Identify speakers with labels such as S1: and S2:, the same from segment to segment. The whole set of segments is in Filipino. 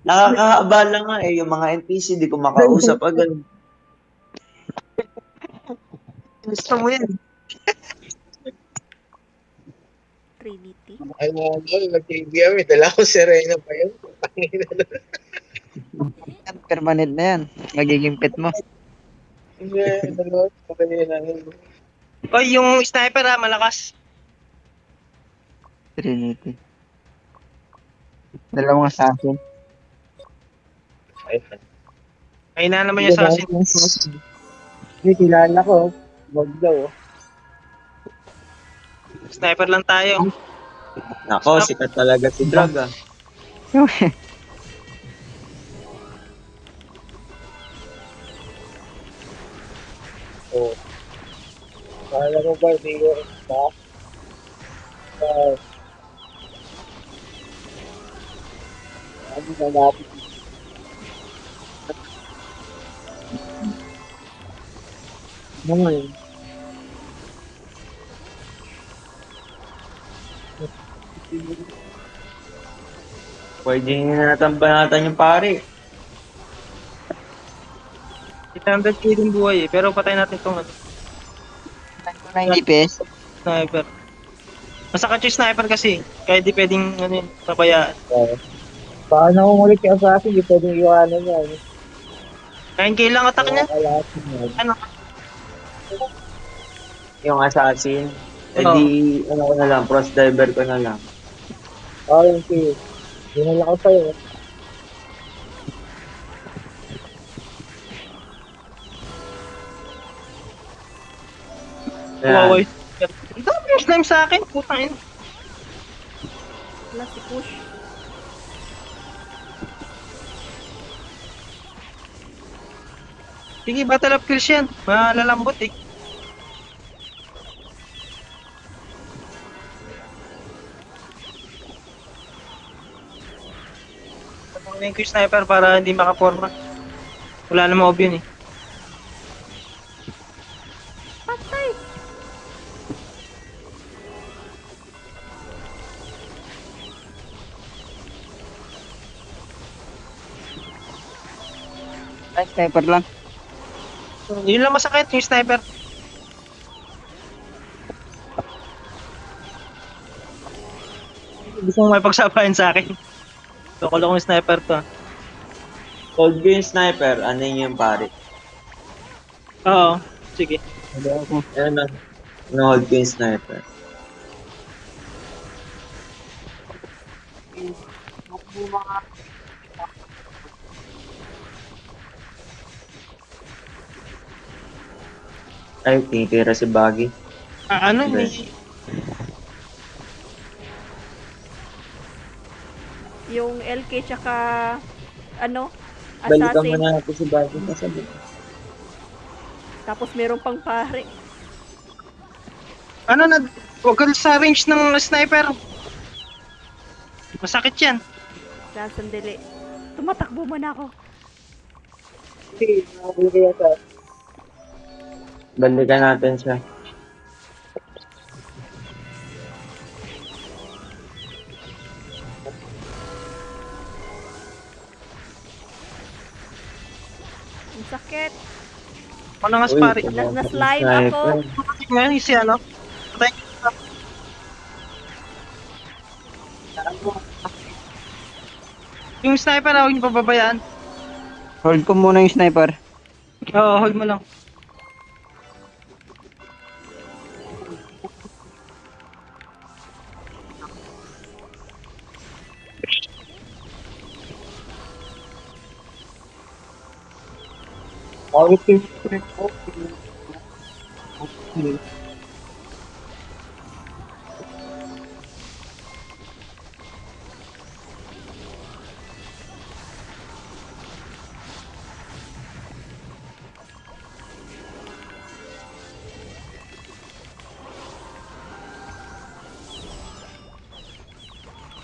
S1: Nakakaabala nga eh, yung mga NPC, di ko makausap agad.
S2: Gusto mo yan.
S3: Trinity.
S4: Ay mo mo, nag-trivia, may dala ko Serena pa yun.
S2: Permanent na yan. Magiging pet mo.
S4: Hindi, dalawa.
S5: Oy, yung sniper ah, malakas.
S2: Trinity. Dalawang assassin.
S4: Ayun.
S5: Ay na naman yung assassin.
S4: Hindi, kilala ko. Wag daw. oh.
S5: Sniper lang tayo.
S1: Nako, sikat talaga si Drag ah.
S4: Oo. Kala mo ba, hindi ko ba? Ah. Ano na natin? Ano nga yun?
S1: Pwede na natambanatan yung pare.
S5: 800k din buhay eh. Pero patay natin tong ano,
S2: 90 PS.
S5: sniper. Masakit yung sniper kasi. Kaya di pwedeng ano yun, pabayaan.
S4: Oo. Paano kung ulit yung assassin, hindi pwedeng iwanan yan.
S5: 9k lang attack niya. Ano?
S1: Yung assassin. Eh di, ano ko na lang, cross diver ko na lang.
S4: Oo, yung si. Dinala ko sa'yo.
S1: Ayan.
S5: yung Ang dami yung slime sa akin. Putang ina.
S3: Wala si push.
S5: Sige, battle of yan. Malalambot eh. Ko yung sniper para hindi makaporma. Wala namang ob yun eh.
S3: Patay!
S2: Ay, sniper lang.
S5: Yun lang masakit, yung sniper. Gusto mo may pagsabayan sa akin. Loko lang yung sniper to. ah.
S1: Hold ko yung sniper, ano yun yung pare?
S5: Oo, sige.
S1: Ayan na. No-hold ko yung sniper. Ay, tinitira si Baggy.
S5: Ah, ano
S1: Hindi.
S5: eh.
S3: Yung LK tsaka ano?
S1: Balikan mo
S3: Assassin.
S1: na natin si Baggy. Kasabi.
S3: Tapos meron pang pare.
S5: Ano na, huwag ka sa range ng sniper. Masakit yan.
S3: Kaya sandali. Tumatakbo man ako.
S4: Sige, nakabili kaya sa
S1: Balikan natin siya.
S3: Ang sakit.
S5: Ano nga pare?
S3: Na- na-slime
S1: sniper.
S3: ako.
S5: Ngayon, si ano? Patay. Yung sniper, huwag niyo pababayaan.
S2: Hold ko muna yung sniper.
S5: Oo, hold mo lang.
S4: Positive trip ko.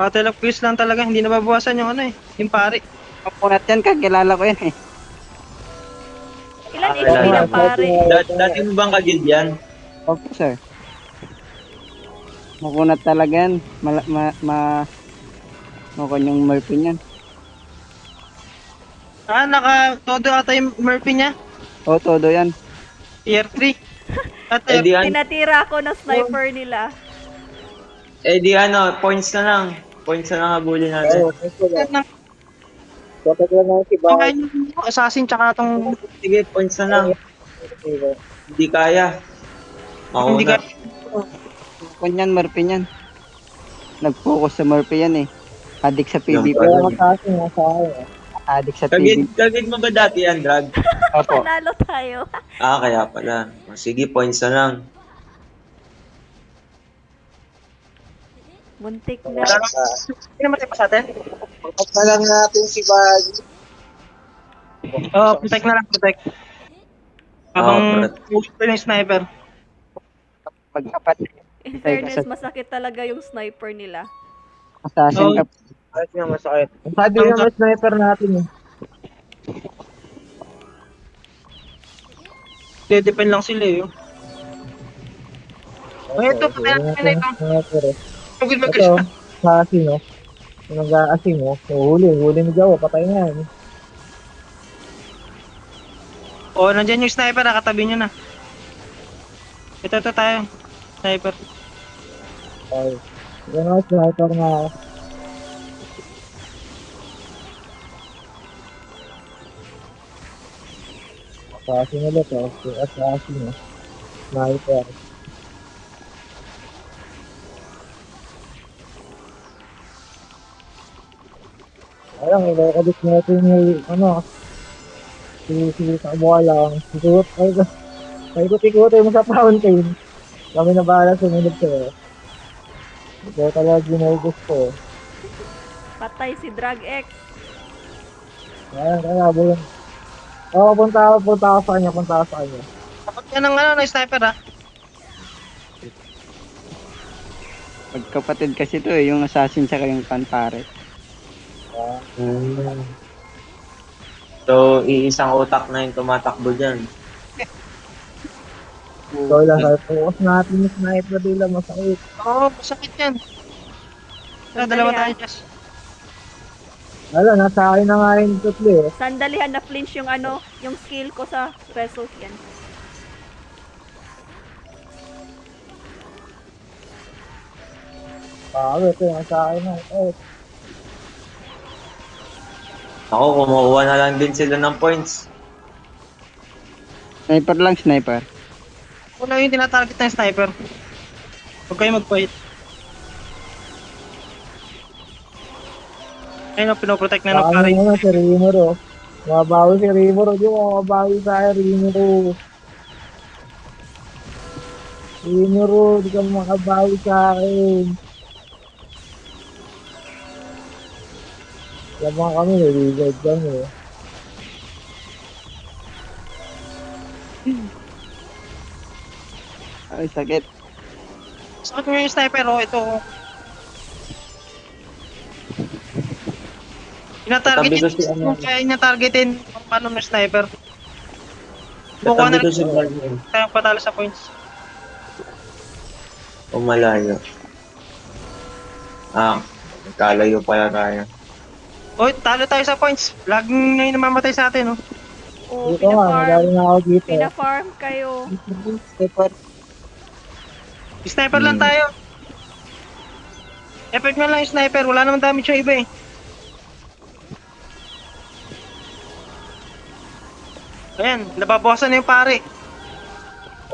S5: Battle of Quiz lang talaga, hindi nababawasan yung ano eh, yung pare.
S2: Kapunat yan, kakilala ko yan eh.
S3: Ng pare?
S1: Dat- dati mo bang kagid yan?
S2: Opo, sir. Makunat talaga yan. Mala- ma, ma, Mukhang yung Murphy niyan.
S5: Ah, naka todo ata yung Murphy niya.
S2: O, todo yan.
S5: Tier 3. At
S1: Eh di, an-
S3: Tinatira ako ng sniper nila.
S1: eh di ano, points na lang. Points na lang habulin natin.
S4: Oo, Kapag lang ako si Bahay.
S5: yung assassin tsaka tong
S1: Sige, points na lang. Hindi kaya. Ako
S5: hindi
S1: na.
S5: ka
S2: Mukhang yan, Murphy niyan. Nag-focus sa Murphy yan eh. Adik sa PvP.
S4: Kaya kasi nasa akin. eh.
S2: Adik sa PvP.
S1: kagid mo ba dati yan, drag?
S2: Opo.
S3: Panalo tayo.
S1: Ah, kaya pala. Sige, points na lang.
S3: Muntik na.
S5: Hindi naman tayo pa sa atin.
S4: Pagkat na lang natin si Bahay.
S5: Oo, protect na lang, protect. Habang
S1: Oo,
S5: gusto yung sniper.
S2: Pagkapat.
S3: In fairness, masakit talaga yung sniper nila.
S2: Assassin ka.
S4: Kahit nga masakit. Sabi naman sniper natin eh.
S5: Depend lang sila eh. oh. Oh, ito, patay natin na ito.
S4: Sniper eh.
S5: Pagod mag
S4: Ito, sa asin oh. Kung nag-aasin mo, huli, huli ni Jawa, patay na yan.
S5: Oh, nandyan yung sniper, nakatabi nyo na. Ito, ito tayo. Sniper.
S4: Ay, yan ang sniper na Assassin ulit oh. Assassin oh. Sniper. Ayun, ilakabit natin yung ano, si si Sabuha lang. Sikot, ay ko, ay ko tikutin mo sa fountain. Kami na bahala sumunod sa'yo. Ito talaga ginugos ko.
S3: Patay si Drag X.
S4: Ayan, kaya bulan. Oo, punta ako, punta ako sa kanya, punta ako sa kanya.
S5: Kapag yan ang ano, na sniper ha.
S2: Magkapatid kasi to eh. Yung assassin tsaka yung panpare.
S1: Hmm. So, iisang utak na yung tumatakbo dyan.
S4: So lang, sabi, focus natin yung sniper nila, masakit.
S5: Oo, oh, masakit yan. Tara, dalawa tayo, Jess.
S4: Wala, nasa akin na nga yung tutli eh.
S3: Sandalihan na flinch yung ano, yung skill ko sa Resos yan.
S4: Ito yung nasa akin na. Eh,
S1: Ako, kumukuha na lang din sila ng points.
S2: Sniper lang, sniper.
S5: Wala yung tinatarget ng sniper. Huwag kayo mag-fight. Ayun, pinoprotect na ng
S4: Baka
S5: pare.
S4: naman si Rimuro. Mabawi si Rimuro. Di mo mabawi sa akin, Rimuro. Rimuro, di ka makabawi sa akin. Lamang kami, nililid kami.
S2: Ay, sakit.
S5: Sakit mo yung sniper, oh, ito. Ina-target yun,
S1: si ano.
S5: kung kaya niya targetin, paano ng sniper. Bukuha na rin
S1: si
S5: tayo patalo sa points.
S1: O malayo. Ah, kalayo pala tayo.
S5: Oy, talo tayo sa points. Laging ngayon namamatay sa atin, oh.
S3: Oh,
S4: Dito nga, na ako dito.
S3: Pina-farm kayo.
S2: Sniper.
S5: Sniper lang
S1: Hmm.
S5: tayo. Effect na lang yung sniper, wala naman damage yung iba eh. Ayan, nababawasan na yung pare.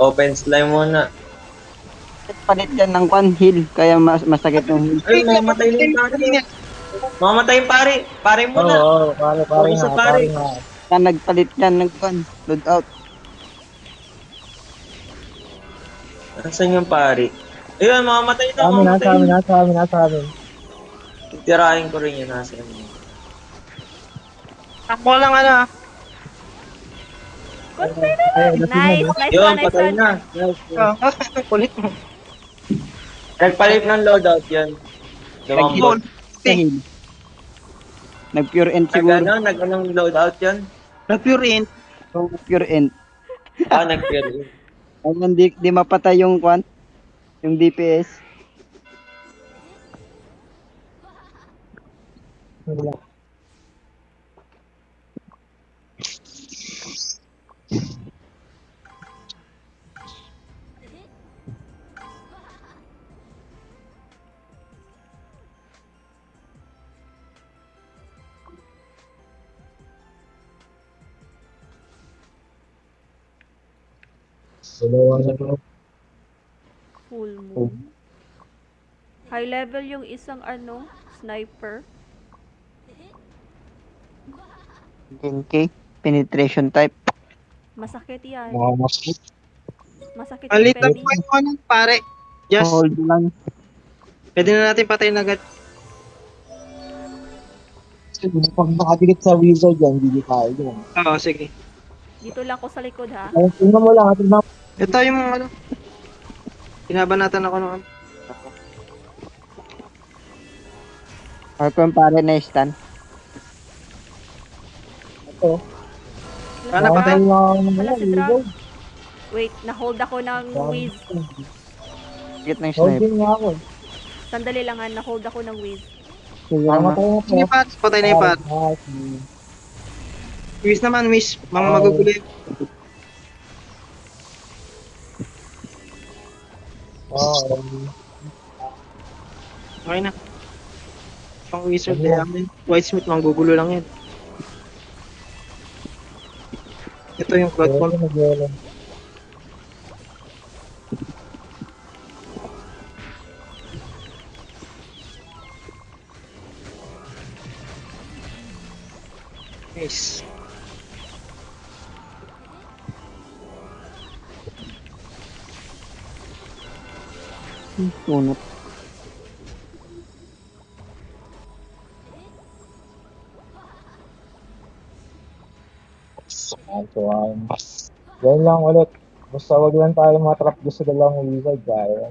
S1: Open slime muna.
S2: Palit yan ng kwan, heal. Kaya mas masakit yung heal.
S1: Ay, mamatay na yung pare. Mamatay yung pare. Pare
S4: Oo,
S1: muna.
S4: oo, pare, pare
S1: Focus
S4: nga,
S1: pare.
S4: pare nga.
S2: Kaya nagpalit yan ng kwan. Load out.
S1: Nasaan yung pare? Ayun, mamamatay na.
S4: Amin, nasa amin, nasa amin, nasa amin.
S1: Tirahin ko rin yun. Nasa inyo.
S5: Takbo lang ano ah.
S4: Lasing na,
S3: Nice,
S4: no?
S3: nice
S1: Yun,
S3: one, nice
S1: patay
S3: one.
S1: na. Nice.
S5: Oh, kulit mo.
S1: Nagpalit ng loadout yun. Lumambot.
S5: Goal.
S2: Sa heal. Nag-pure end siguro.
S1: ano, nag anong loadout yun?
S5: Na pure int.
S2: So, pure end.
S1: Ah, nag-pure.
S2: Ayun, di, di mapatay yung kwan. Yung DPS.
S4: nila. Dalawa na to.
S3: Full moon. High level yung isang ano, sniper.
S2: Genki. Penetration type.
S3: Masakit yan.
S4: Mga mas
S3: Masakit
S5: Ang
S3: yung
S5: little
S3: penny.
S5: point mo nun, pare. Just,
S2: Hold lang.
S5: pwede na natin patayin agad.
S4: pag nakadikit sa wizard yan, hindi kaya yun.
S5: Oo, sige.
S3: Dito lang ako sa likod ha.
S4: Ay, tingnan mo lang, tingnan mo.
S5: Ito yung ano. Pinabanatan ako ng ano.
S2: Or kung pare na stand.
S4: Ito.
S5: Sana
S3: Wala,
S5: patay.
S4: lang
S3: Wala
S4: ano,
S3: si Drag. Wait, na-hold ako ng whiz.
S2: Git ng sniper.
S4: Holding nga ako.
S3: Sandali lang ha, na-hold ako ng whiz.
S4: Sige,
S2: Tama.
S4: matay na
S5: Sige,
S4: po.
S5: Pat. Patay na yung Pat.
S4: Ah, sige.
S5: Miss naman, miss. Mga
S4: Oo. Oo, um,
S5: Okay na. Pang wizard na yaman. White Smith, manggugulo lang yan. Ito yung
S4: ito
S5: platform.
S4: So, um, yan lang ulit. Basta wag lang tayo matrap doon sa dalawang wizard, kaya.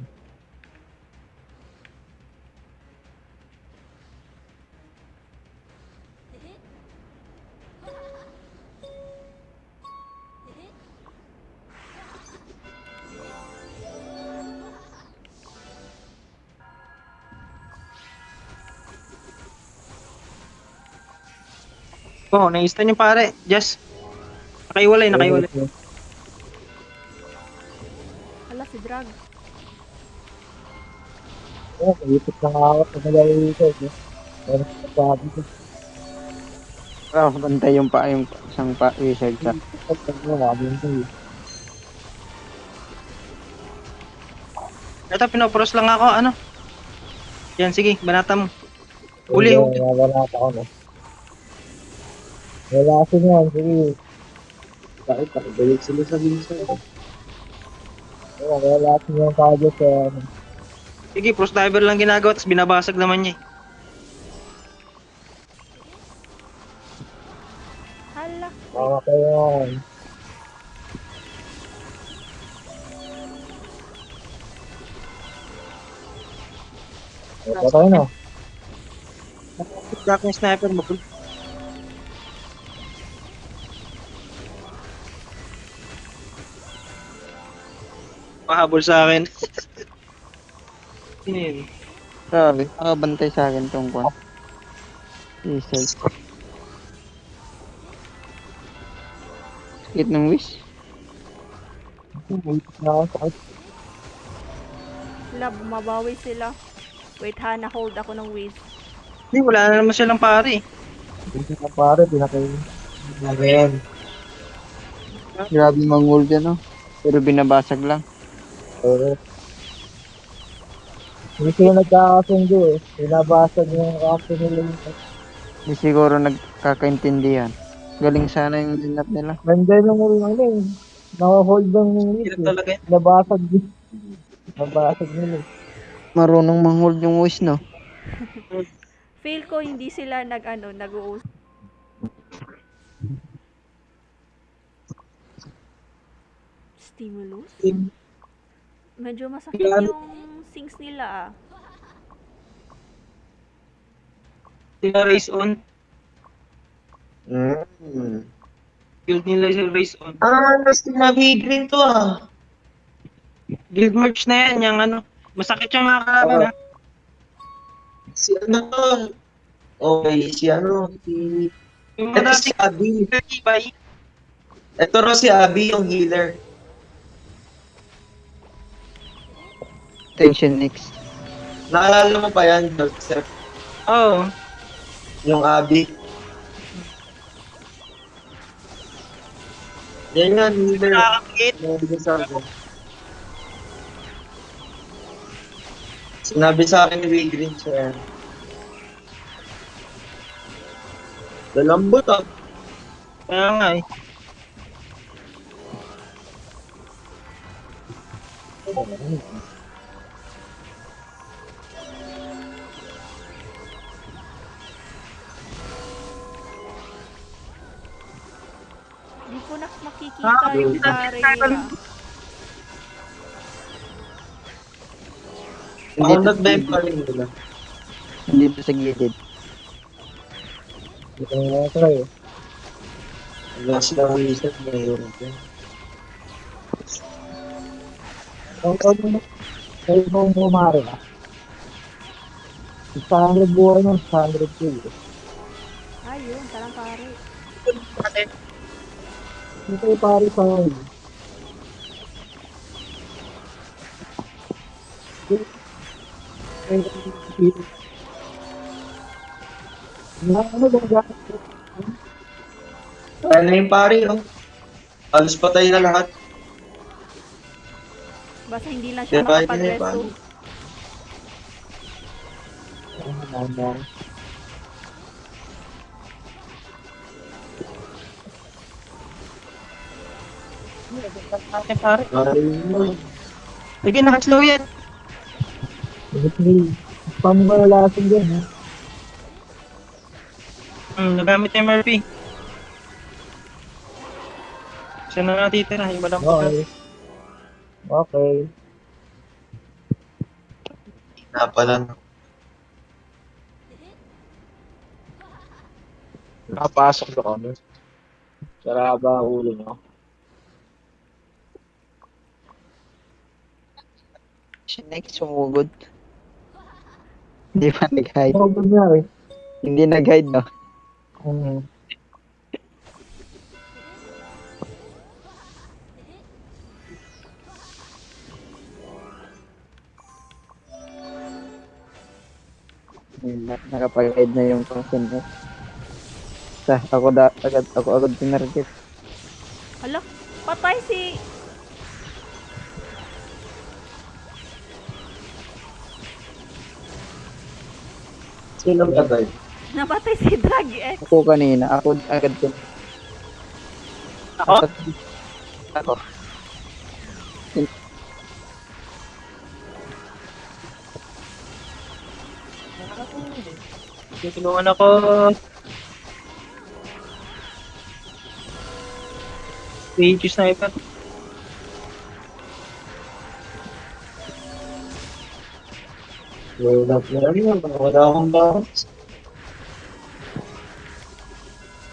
S5: Oo, oh, na-instant yung pare. Just. Nakaiwalay, nakaiwalay.
S3: Hala, si Drag.
S4: Oo, maipit na nga ako sa dalawang wizard. Eh. Pero sabi ko,
S2: Oh, bantay yung pa yung isang pa wizard sa.
S5: Ito, pinopros lang ako. Ano? Yan, sige. Banata mo. Uli, uli.
S4: Wala ako no. Wala kasi yan, sige.
S1: Bakit nakabalik sila sa minsan?
S4: Oo, wala kasi yung target sa ano.
S5: Sige, pros diver lang ginagawa. Tapos binabasag naman niya eh.
S3: Hala.
S4: Mga kayo yan. Ito tayo na.
S5: Drop yung sniper mo. Mahabol sa akin. Sino yun?
S2: Sabi, nakabantay sa akin tong kwan. Wizard. Git ng wish.
S3: Hala, bumabawi sila. Wait ha, na-hold ako ng whiz.
S5: Hindi, wala na naman silang pare.
S4: Hindi na pare, pinakay.
S1: Ano yan?
S2: Grabe mangul dyan, no? Pero binabasag lang.
S4: Oo. Hindi sila nagkakasundo eh. Binabasag yung kapso nila.
S2: Di siguro nagkakaintindihan. Galing sana yung lineup nila.
S4: Nandiyan yung mga ano eh. Naka-hold lang yung
S5: Hirap
S4: list eh.
S5: talaga yan.
S4: Nabasag din. Nabasag nila eh.
S2: Marunong manghold yung wish, no?
S3: Feel ko hindi sila nag ano, nag-uus. Stimulus? Medyo masakit
S5: Kailan-
S3: yung sings nila ah.
S5: Sila race on.
S1: Hmm.
S5: Guild nila yung race on.
S1: Ah, mas sinabi green to ah.
S5: Guild merch na yan, yung ano. Masakit yung mga kalaban ha.
S1: Si ano to? Okay, si ano, si... Ito si Abby. Ito raw si Abby, yung healer.
S2: Tension X.
S1: Naalala mo pa yan, Joseph?
S5: Oo.
S1: Yung Abby. Yan yan, healer.
S5: Nakakakit.
S1: Sinabi sa akin ni Will Green siya. Lalambot ah.
S5: Kaya nga eh.
S3: Hindi ko na makikita
S5: Ah,
S3: yung
S5: hindi
S3: pare
S5: nakikita
S3: nila.
S1: Makunat ba yung parin nila?
S2: Hindi pa sa gilid.
S4: Hindi ko na try eh.
S1: Wala silang wizard ngayon.
S4: Ang kau mo, kayo mo bumari ah. 600 buhay nun, 600 kill.
S3: Ayun, talang pare.
S4: Hindi kayo pari sa akin. Ano ba ga?
S1: Kaya na yung pari, oh. Alos patay na lahat.
S3: Basta hindi lang siya
S1: yung
S3: makapag-resto.
S1: pari.
S4: Ano?
S5: Ate pare. Sige, nakaslow yan.
S4: Spam ko na lasin din ha.
S5: Hmm, nagamit yung Murphy. Siya na natitira, yung walang
S4: Okay. Okay.
S1: Na pala. no.
S4: Nakapasok na kami. Saraba ulo nyo.
S2: X sumugod. Hindi pa nag-hide.
S4: Ano ba eh?
S2: Hindi nag-hide, no?
S4: Mm.
S2: Na, Nakapag-hide na yung Tension X. Sa, ako da, agad, ako agad pinarget.
S3: Hala, patay si...
S1: Sino ba ba?
S3: Napatay si Drag X.
S2: Ako kanina, ako agad ko.
S5: Ako?
S2: Ako.
S5: Tinulungan ako. Page sniper.
S1: Wala na yun. Wala akong bounce.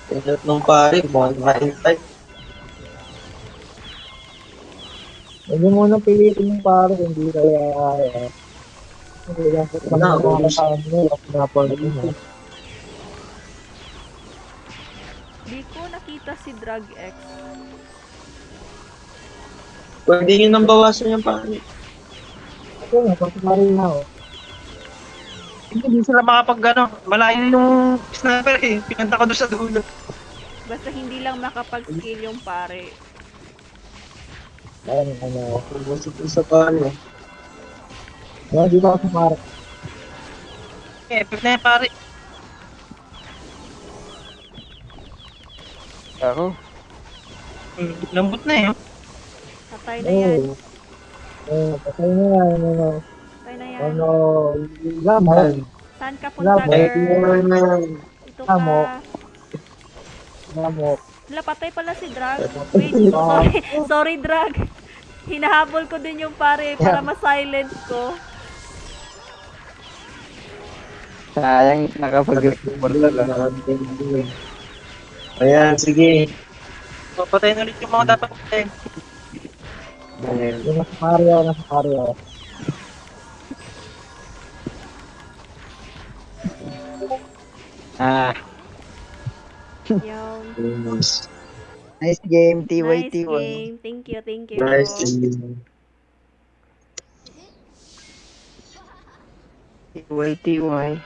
S1: Pinat nung pari, mukhang mahintay.
S4: Huwag mo muna pilitin yung pare, hindi kaya kaya. Hindi lang
S1: Wala,
S4: nakakasaan mo, napapal mo.
S3: Di ko nakita si Drag X.
S1: Pwede nyo nang bawasan yung pari.
S4: Ito nga, pagkakari na ako.
S5: Hindi, hindi sila makapag ano, malayo yung sniper eh. Pinanta ko doon sa dulo.
S3: Basta hindi lang makapag-skill yung pare.
S4: Ayun, ano
S1: ko sa pari. oh.
S4: Wala, di ba ako pare?
S5: Eh, pag na yan pare.
S2: Ako.
S5: Hmm, lambot na eh.
S3: Patay na yan.
S4: Oo. Oo, patay na yan, ano.
S3: Patay na yan.
S4: Ano, lamo.
S3: Saan ka punta.
S1: May
S3: girl? Ito ka.
S4: Lamo.
S3: Wala, patay pala si Drag. Wait, sorry. sorry, Drag. Hinahabol ko din yung pare para ma-silent ko.
S2: Sayang, nakapag-report lang.
S1: Ayan, sige.
S5: Papatayin ulit yung mga dapat patayin.
S1: Ayan.
S4: Yung nasa pare ako, nasa pare
S2: Ah,
S3: Yun.
S1: Nice.
S2: nice game, TY,
S3: Nice
S2: TY.
S3: game. Thank you, thank you.
S1: Nice. game.
S2: TY, TY.